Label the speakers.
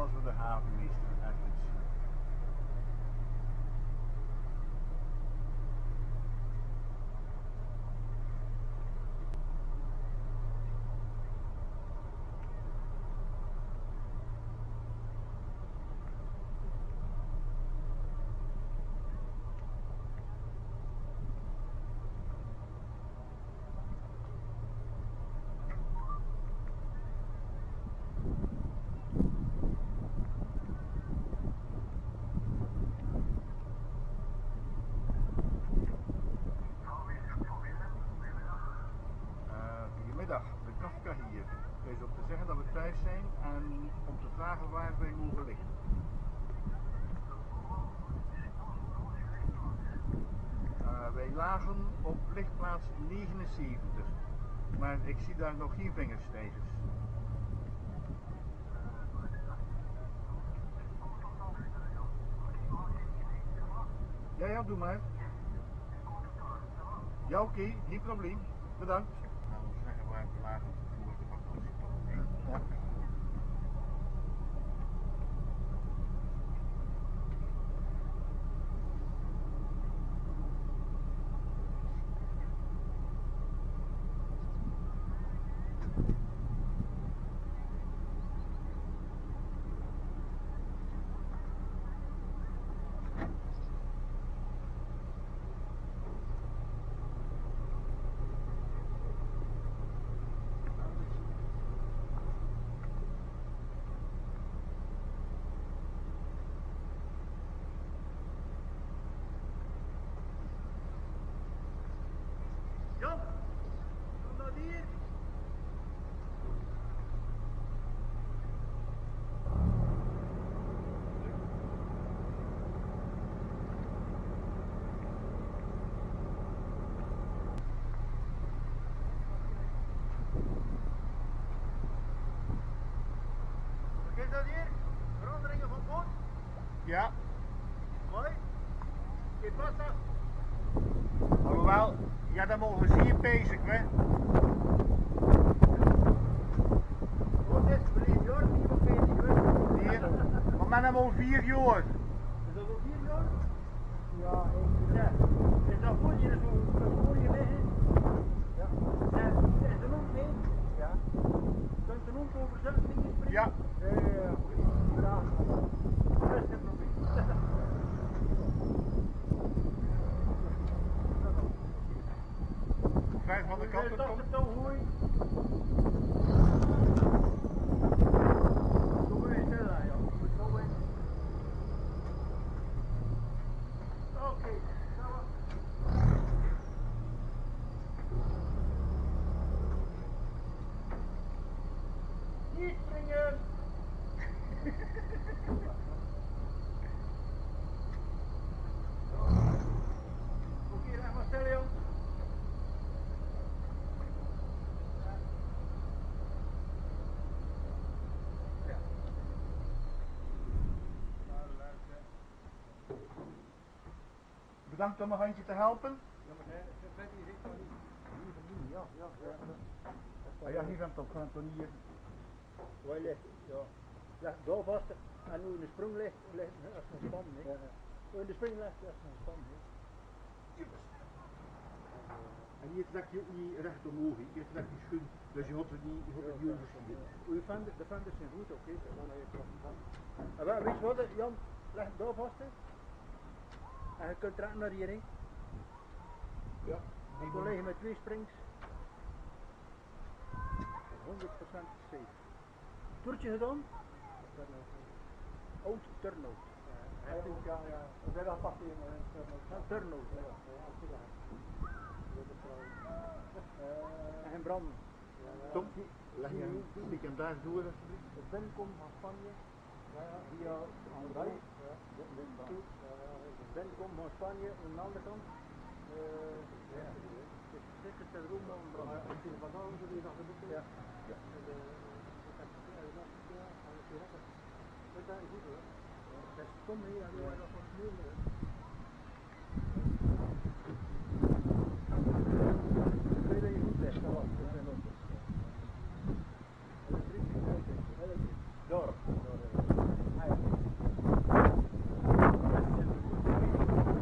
Speaker 1: closer to half an Easter at this year. Is om te zeggen dat we thuis zijn en om te vragen waar wij mogen liggen. Eh, wij lagen op lichtplaats 79, maar ik zie daar nog geen vingerstijgers. Ja, ja, doe maar. Ja, oké, geen probleem. Bedankt. Zeggen voor de vakantie. Ja.
Speaker 2: Jan, kom nou hier. Wat is dat hier? Veranderingen van boot?
Speaker 1: Ja,
Speaker 2: Mooi. Dit was dat.
Speaker 1: alhoewel, ja, dan mogen we zeer bezig, hè.
Speaker 2: Wat is het? Verleden jaar niet wat bezig
Speaker 1: maar men hebben al vier jaar.
Speaker 2: Is dat al vier jaar? Ja, ik ja. Is dat voor je zo voor je liggen? Ja. En is er mee? Ja. Er ook over zelf dingen spreken?
Speaker 1: Ja.
Speaker 2: Ja, ja, ja. Ja. Dat is geen probleem.
Speaker 1: Vijf van de kant
Speaker 2: Dat
Speaker 1: komt.
Speaker 2: is dan hooi. Doe maar eens sneller, ja. Moet zo in. Oké, gaan we.
Speaker 1: Bedankt om een handje te helpen.
Speaker 2: Ja, maar hij, zit niet. Ja, ja, ja.
Speaker 1: Ah, ja, hier gaan hier.
Speaker 2: Waar ligt het? Ja. Leg daar vast en nu in de sprong ligt, ligt als een span, hè. Hoe in de spring ligt, als een span, hè.
Speaker 1: En hier trek je ook niet recht omhoog, hier trek je schoen, dus je had het niet, je had het niet overschieten.
Speaker 2: De venders zijn goed, oké, dan gaan we even van. Weet je wat, Jan, leg het daar vast, hè. En je kunt recht naar hierin.
Speaker 1: Ja.
Speaker 2: Ik wil liggen met twee springs. 100% safe. Toertje gedaan? Oud turnout.
Speaker 3: Ja, ja, ja. We zijn al in.
Speaker 2: Ja, En branden.
Speaker 1: Tom, leg je een daar door alsjeblieft.
Speaker 2: De binnenkom van Spanje via Andorra. De binnenkom van Spanje aan de andere kant. Eh, ja. Zeker te roem om branden.
Speaker 3: Als je van het ja, is. Dat is goed